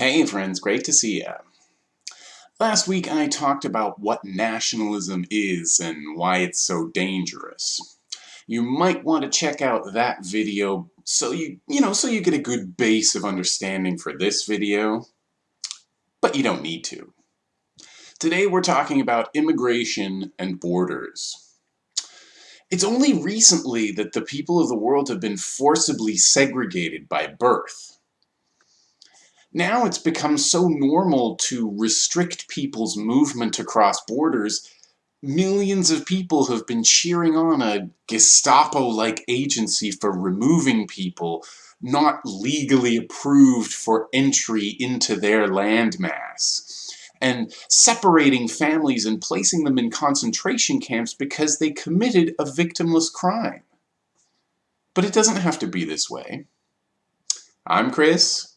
Hey friends, great to see ya. Last week I talked about what nationalism is and why it's so dangerous. You might want to check out that video so you, you know, so you get a good base of understanding for this video, but you don't need to. Today we're talking about immigration and borders. It's only recently that the people of the world have been forcibly segregated by birth. Now it's become so normal to restrict people's movement across borders, millions of people have been cheering on a Gestapo-like agency for removing people not legally approved for entry into their landmass, and separating families and placing them in concentration camps because they committed a victimless crime. But it doesn't have to be this way. I'm Chris,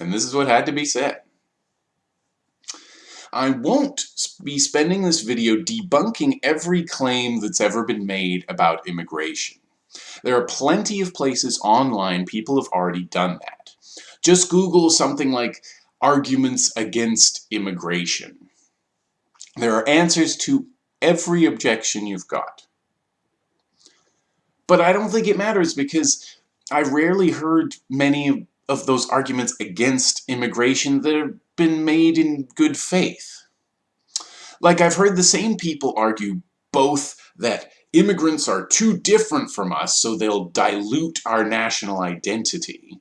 and this is what had to be said. I won't be spending this video debunking every claim that's ever been made about immigration. There are plenty of places online people have already done that. Just Google something like arguments against immigration. There are answers to every objection you've got. But I don't think it matters because I rarely heard many of those arguments against immigration that have been made in good faith. Like I've heard the same people argue both that immigrants are too different from us so they'll dilute our national identity,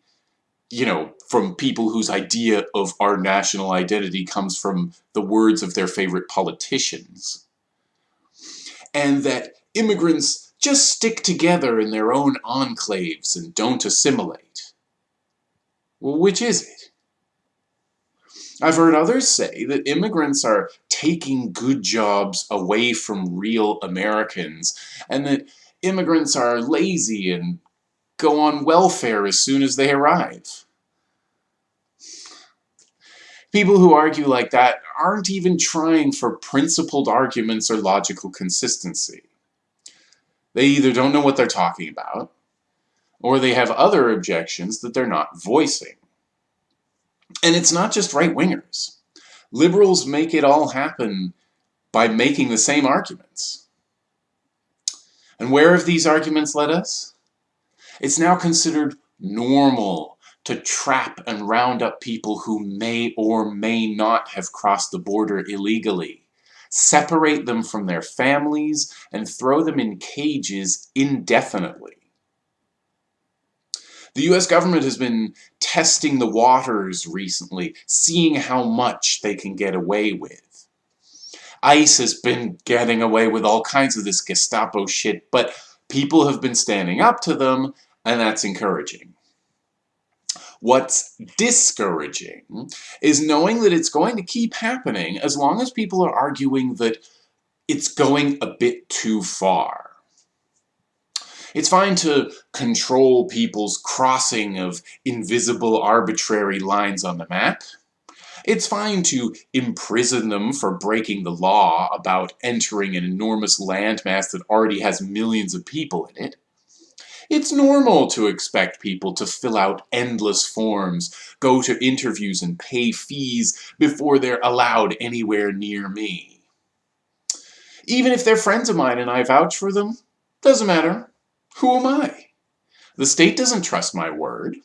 you know, from people whose idea of our national identity comes from the words of their favorite politicians. And that immigrants just stick together in their own enclaves and don't assimilate. Well, which is it? I've heard others say that immigrants are taking good jobs away from real Americans, and that immigrants are lazy and go on welfare as soon as they arrive. People who argue like that aren't even trying for principled arguments or logical consistency. They either don't know what they're talking about, or they have other objections that they're not voicing. And it's not just right-wingers. Liberals make it all happen by making the same arguments. And where have these arguments led us? It's now considered normal to trap and round up people who may or may not have crossed the border illegally, separate them from their families, and throw them in cages indefinitely. The US government has been testing the waters recently, seeing how much they can get away with. ICE has been getting away with all kinds of this Gestapo shit, but people have been standing up to them, and that's encouraging. What's discouraging is knowing that it's going to keep happening as long as people are arguing that it's going a bit too far. It's fine to control people's crossing of invisible arbitrary lines on the map. It's fine to imprison them for breaking the law about entering an enormous landmass that already has millions of people in it. It's normal to expect people to fill out endless forms, go to interviews and pay fees before they're allowed anywhere near me. Even if they're friends of mine and I vouch for them, doesn't matter. Who am I? The state doesn't trust my word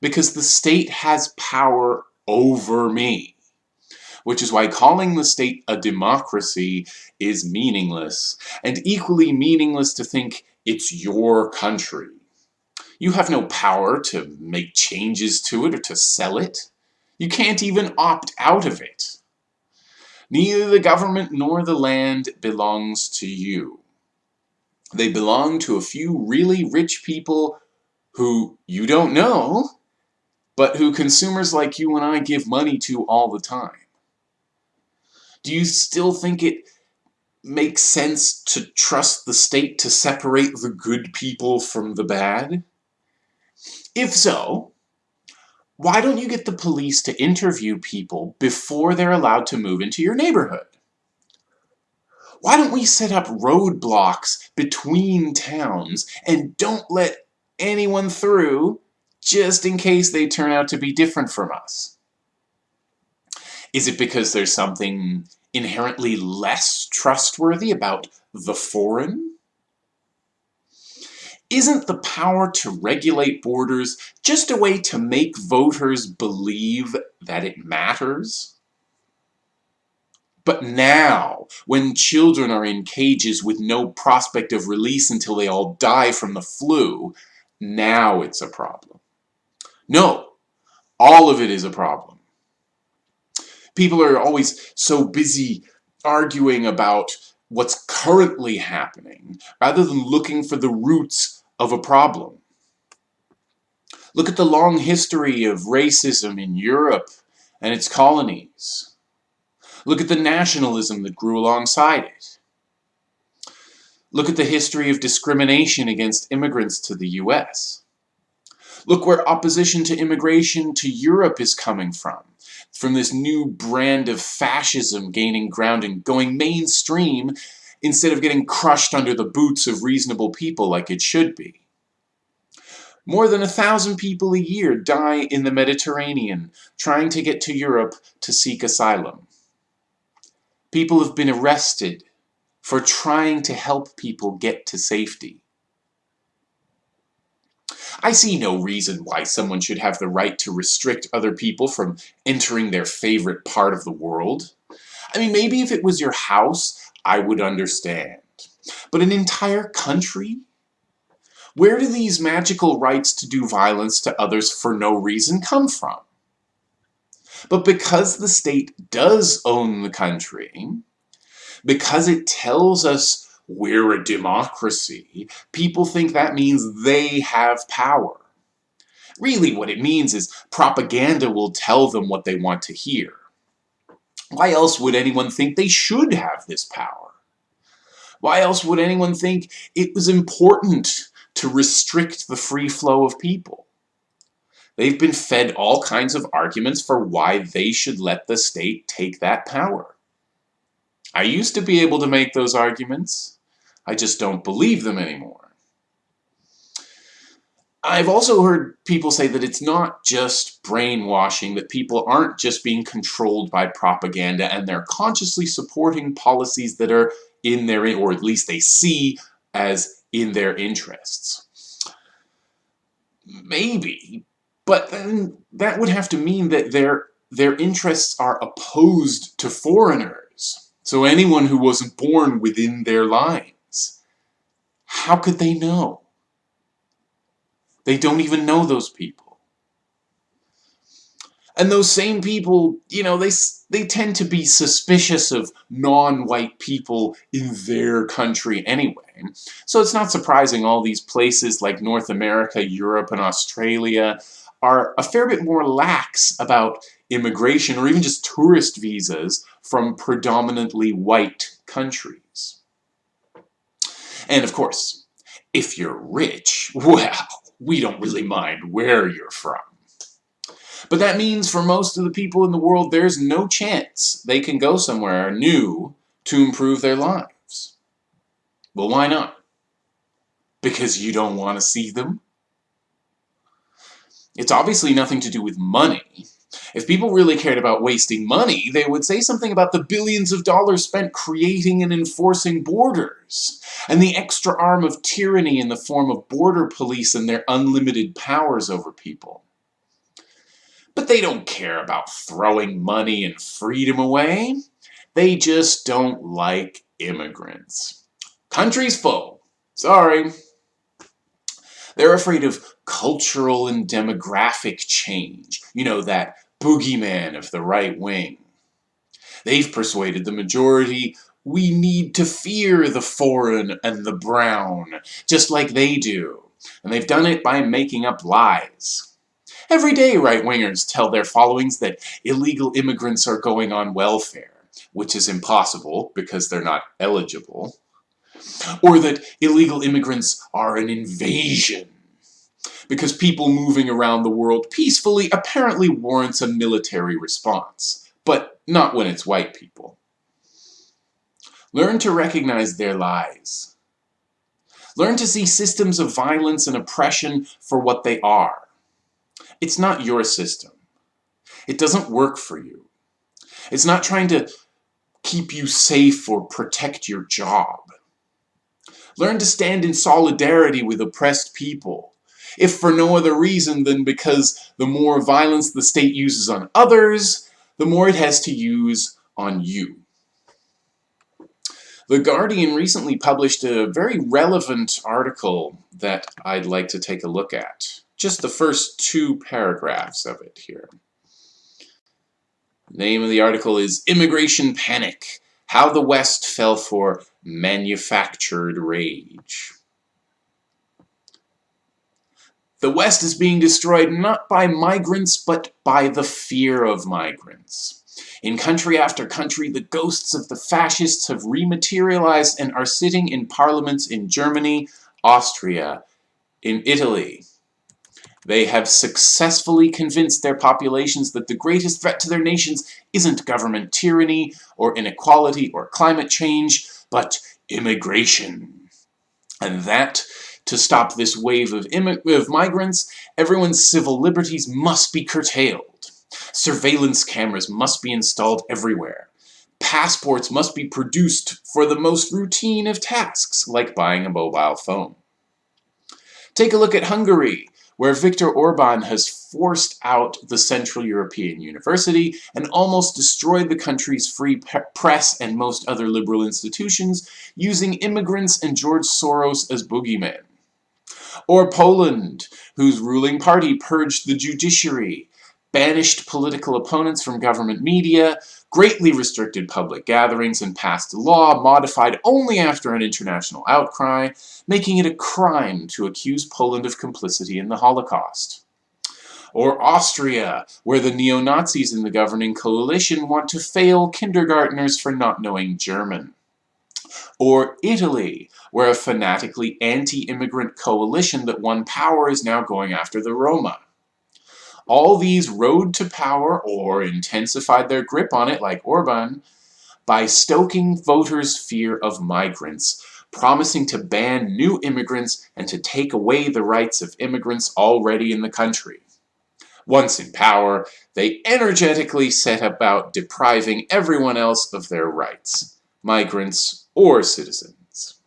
because the state has power over me. Which is why calling the state a democracy is meaningless, and equally meaningless to think it's your country. You have no power to make changes to it or to sell it. You can't even opt out of it. Neither the government nor the land belongs to you. They belong to a few really rich people who you don't know, but who consumers like you and I give money to all the time. Do you still think it makes sense to trust the state to separate the good people from the bad? If so, why don't you get the police to interview people before they're allowed to move into your neighborhood? Why don't we set up roadblocks between towns and don't let anyone through just in case they turn out to be different from us? Is it because there's something inherently less trustworthy about the foreign? Isn't the power to regulate borders just a way to make voters believe that it matters? But now, when children are in cages with no prospect of release until they all die from the flu, now it's a problem. No, all of it is a problem. People are always so busy arguing about what's currently happening rather than looking for the roots of a problem. Look at the long history of racism in Europe and its colonies. Look at the nationalism that grew alongside it. Look at the history of discrimination against immigrants to the US. Look where opposition to immigration to Europe is coming from. From this new brand of fascism gaining ground and going mainstream instead of getting crushed under the boots of reasonable people like it should be. More than a thousand people a year die in the Mediterranean trying to get to Europe to seek asylum. People have been arrested for trying to help people get to safety. I see no reason why someone should have the right to restrict other people from entering their favorite part of the world. I mean, maybe if it was your house, I would understand. But an entire country? Where do these magical rights to do violence to others for no reason come from? But because the state does own the country, because it tells us we're a democracy, people think that means they have power. Really what it means is propaganda will tell them what they want to hear. Why else would anyone think they should have this power? Why else would anyone think it was important to restrict the free flow of people? They've been fed all kinds of arguments for why they should let the state take that power. I used to be able to make those arguments. I just don't believe them anymore. I've also heard people say that it's not just brainwashing, that people aren't just being controlled by propaganda and they're consciously supporting policies that are in their, or at least they see as in their interests. Maybe, but then that would have to mean that their, their interests are opposed to foreigners. So anyone who wasn't born within their lines. How could they know? They don't even know those people. And those same people, you know, they, they tend to be suspicious of non-white people in their country anyway. So it's not surprising all these places like North America, Europe, and Australia are a fair bit more lax about immigration or even just tourist visas from predominantly white countries. And of course, if you're rich, well, we don't really mind where you're from. But that means for most of the people in the world, there's no chance they can go somewhere new to improve their lives. Well, why not? Because you don't want to see them? It's obviously nothing to do with money. If people really cared about wasting money, they would say something about the billions of dollars spent creating and enforcing borders, and the extra arm of tyranny in the form of border police and their unlimited powers over people. But they don't care about throwing money and freedom away. They just don't like immigrants. Country's full. Sorry. They're afraid of cultural and demographic change. You know, that boogeyman of the right wing. They've persuaded the majority we need to fear the foreign and the brown, just like they do. And they've done it by making up lies. Every day right-wingers tell their followings that illegal immigrants are going on welfare, which is impossible because they're not eligible. Or that illegal immigrants are an invasion because people moving around the world peacefully apparently warrants a military response, but not when it's white people. Learn to recognize their lies. Learn to see systems of violence and oppression for what they are. It's not your system. It doesn't work for you. It's not trying to keep you safe or protect your job. Learn to stand in solidarity with oppressed people, if for no other reason than because the more violence the state uses on others, the more it has to use on you. The Guardian recently published a very relevant article that I'd like to take a look at. Just the first two paragraphs of it here. The name of the article is Immigration Panic, How the West Fell for Manufactured Rage. The West is being destroyed not by migrants, but by the fear of migrants. In country after country, the ghosts of the fascists have rematerialized and are sitting in parliaments in Germany, Austria, in Italy. They have successfully convinced their populations that the greatest threat to their nations isn't government tyranny, or inequality, or climate change, but immigration. And that, to stop this wave of, of migrants, everyone's civil liberties must be curtailed. Surveillance cameras must be installed everywhere. Passports must be produced for the most routine of tasks, like buying a mobile phone. Take a look at Hungary, where Viktor Orban has forced out the Central European University and almost destroyed the country's free press and most other liberal institutions using immigrants and George Soros as boogeymen. Or Poland, whose ruling party purged the judiciary banished political opponents from government media, greatly restricted public gatherings, and passed a law modified only after an international outcry, making it a crime to accuse Poland of complicity in the Holocaust. Or Austria, where the neo-Nazis in the governing coalition want to fail kindergarteners for not knowing German. Or Italy, where a fanatically anti-immigrant coalition that won power is now going after the Roma. All these rode to power or intensified their grip on it like Orban by stoking voters' fear of migrants, promising to ban new immigrants and to take away the rights of immigrants already in the country. Once in power, they energetically set about depriving everyone else of their rights, migrants or citizens.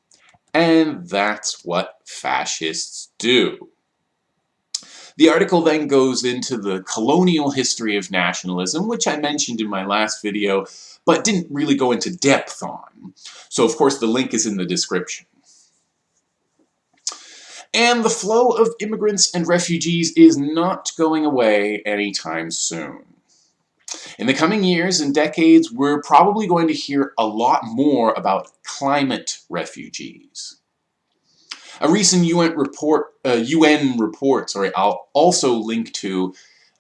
And that's what fascists do. The article then goes into the colonial history of nationalism, which I mentioned in my last video, but didn't really go into depth on. So of course the link is in the description. And the flow of immigrants and refugees is not going away anytime soon. In the coming years and decades, we're probably going to hear a lot more about climate refugees. A recent UN report, uh, UN report, sorry, I'll also link to,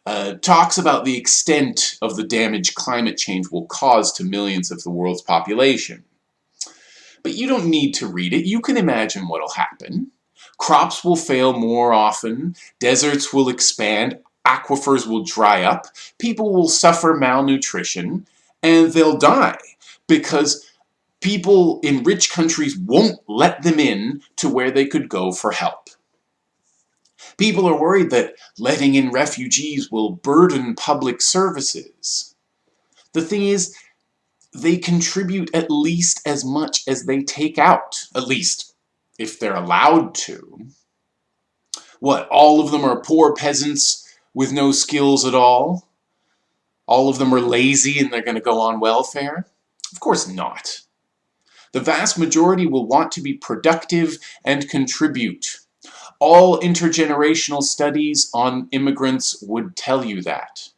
uh, talks about the extent of the damage climate change will cause to millions of the world's population. But you don't need to read it, you can imagine what'll happen. Crops will fail more often, deserts will expand, aquifers will dry up, people will suffer malnutrition, and they'll die because people in rich countries won't let them in to where they could go for help. People are worried that letting in refugees will burden public services. The thing is, they contribute at least as much as they take out, at least if they're allowed to. What, all of them are poor peasants with no skills at all? All of them are lazy and they're going to go on welfare? Of course not. The vast majority will want to be productive and contribute. All intergenerational studies on immigrants would tell you that.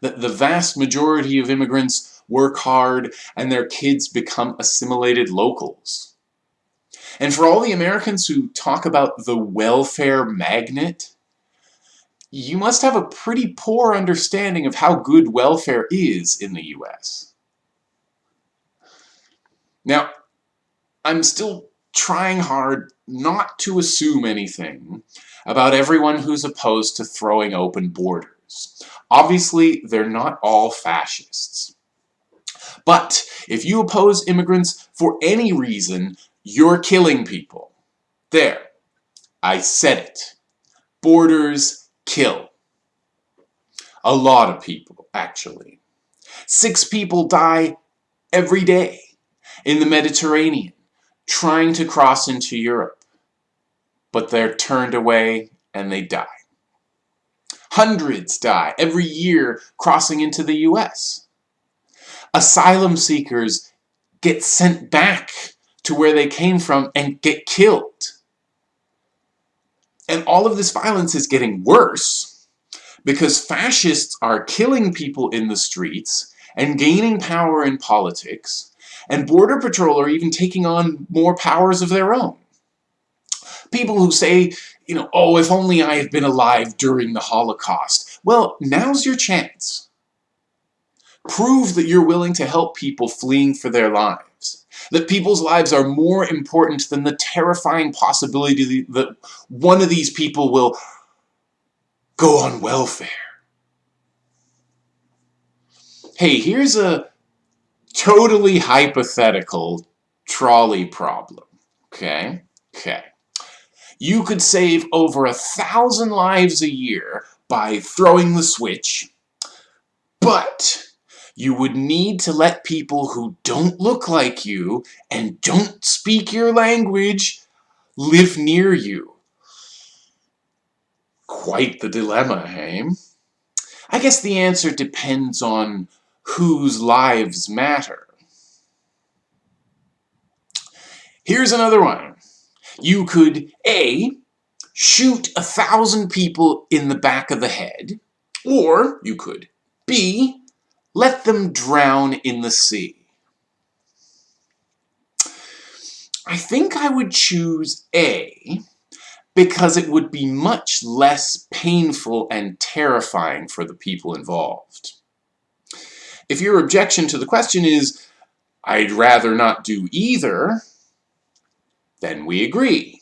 That the vast majority of immigrants work hard and their kids become assimilated locals. And for all the Americans who talk about the welfare magnet, you must have a pretty poor understanding of how good welfare is in the US. Now, I'm still trying hard not to assume anything about everyone who's opposed to throwing open borders. Obviously, they're not all fascists. But if you oppose immigrants for any reason, you're killing people. There. I said it. Borders kill. A lot of people, actually. Six people die every day in the Mediterranean trying to cross into Europe. But they're turned away and they die. Hundreds die every year crossing into the US. Asylum seekers get sent back to where they came from and get killed. And all of this violence is getting worse because fascists are killing people in the streets and gaining power in politics, and Border Patrol are even taking on more powers of their own. People who say, you know, oh, if only I had been alive during the Holocaust. Well, now's your chance. Prove that you're willing to help people fleeing for their lives. That people's lives are more important than the terrifying possibility that one of these people will go on welfare. Hey, here's a totally hypothetical trolley problem. Okay? Okay. You could save over a thousand lives a year by throwing the switch, but you would need to let people who don't look like you and don't speak your language live near you. Quite the dilemma, hey? I guess the answer depends on whose lives matter. Here's another one. You could A, shoot a thousand people in the back of the head, or you could B, let them drown in the sea. I think I would choose A because it would be much less painful and terrifying for the people involved. If your objection to the question is, I'd rather not do either, then we agree.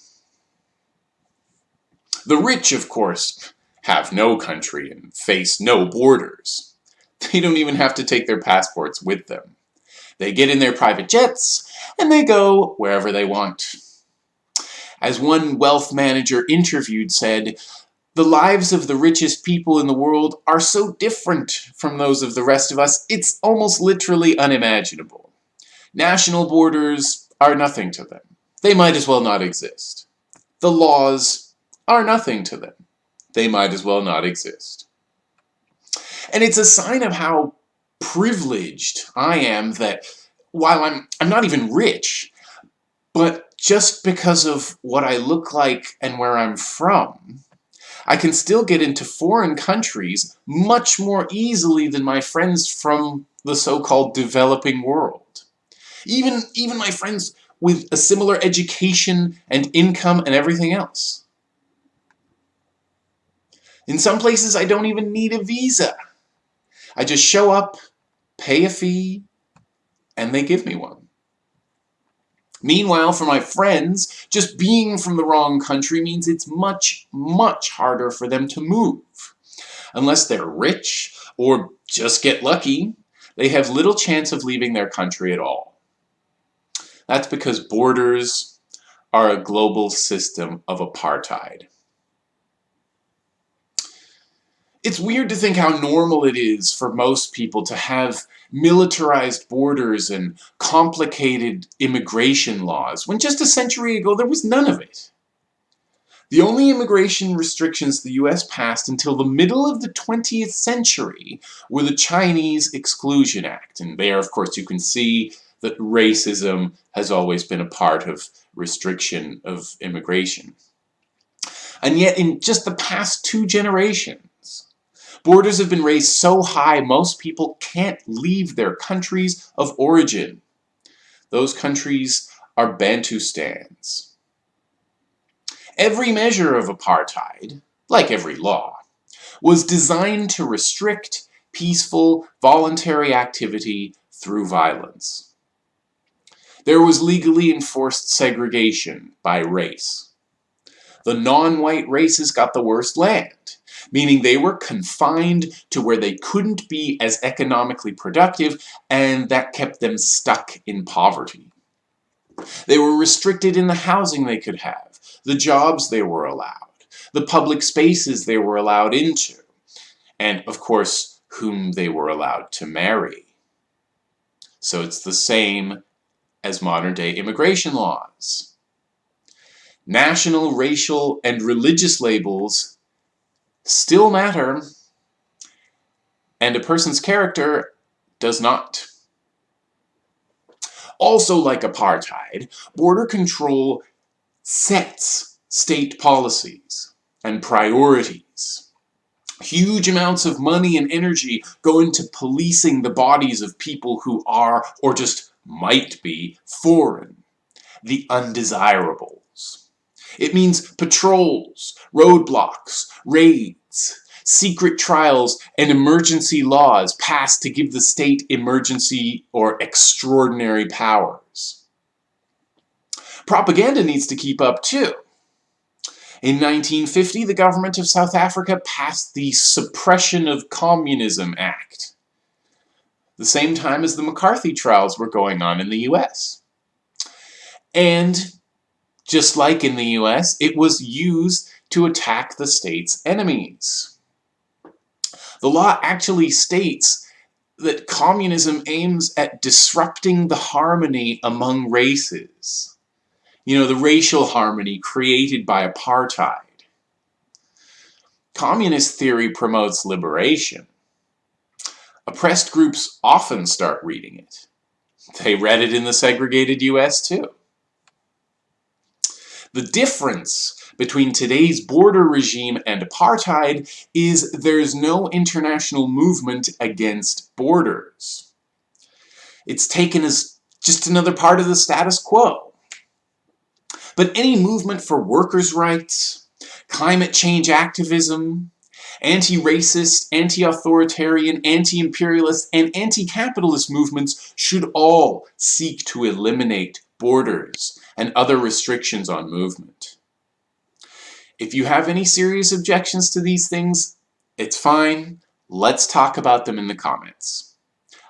The rich, of course, have no country and face no borders. They don't even have to take their passports with them. They get in their private jets and they go wherever they want. As one wealth manager interviewed said, the lives of the richest people in the world are so different from those of the rest of us, it's almost literally unimaginable. National borders are nothing to them. They might as well not exist. The laws are nothing to them. They might as well not exist. And it's a sign of how privileged I am that while I'm, I'm not even rich, but just because of what I look like and where I'm from, I can still get into foreign countries much more easily than my friends from the so-called developing world. Even, even my friends with a similar education and income and everything else. In some places, I don't even need a visa. I just show up, pay a fee, and they give me one. Meanwhile, for my friends, just being from the wrong country means it's much, much harder for them to move. Unless they're rich or just get lucky, they have little chance of leaving their country at all. That's because borders are a global system of apartheid. It's weird to think how normal it is for most people to have militarized borders and complicated immigration laws, when just a century ago there was none of it. The only immigration restrictions the US passed until the middle of the 20th century were the Chinese Exclusion Act, and there of course you can see that racism has always been a part of restriction of immigration. And yet in just the past two generations, Borders have been raised so high most people can't leave their countries of origin. Those countries are Bantustans. Every measure of apartheid, like every law, was designed to restrict peaceful, voluntary activity through violence. There was legally enforced segregation by race. The non-white races got the worst land meaning they were confined to where they couldn't be as economically productive and that kept them stuck in poverty. They were restricted in the housing they could have, the jobs they were allowed, the public spaces they were allowed into, and of course whom they were allowed to marry. So it's the same as modern day immigration laws. National, racial, and religious labels still matter, and a person's character does not. Also like apartheid, border control sets state policies and priorities. Huge amounts of money and energy go into policing the bodies of people who are, or just might be, foreign, the undesirables. It means patrols, roadblocks, raids, secret trials, and emergency laws passed to give the state emergency or extraordinary powers. Propaganda needs to keep up too. In 1950, the government of South Africa passed the Suppression of Communism Act, the same time as the McCarthy trials were going on in the US. And just like in the US, it was used to attack the state's enemies. The law actually states that communism aims at disrupting the harmony among races. You know, the racial harmony created by apartheid. Communist theory promotes liberation. Oppressed groups often start reading it. They read it in the segregated US too. The difference between today's border regime and apartheid is there's no international movement against borders. It's taken as just another part of the status quo. But any movement for workers' rights, climate change activism, anti-racist, anti-authoritarian, anti-imperialist, and anti-capitalist movements should all seek to eliminate borders and other restrictions on movement. If you have any serious objections to these things, it's fine. Let's talk about them in the comments.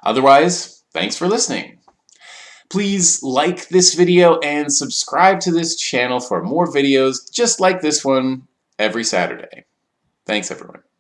Otherwise, thanks for listening. Please like this video and subscribe to this channel for more videos just like this one every Saturday. Thanks everyone.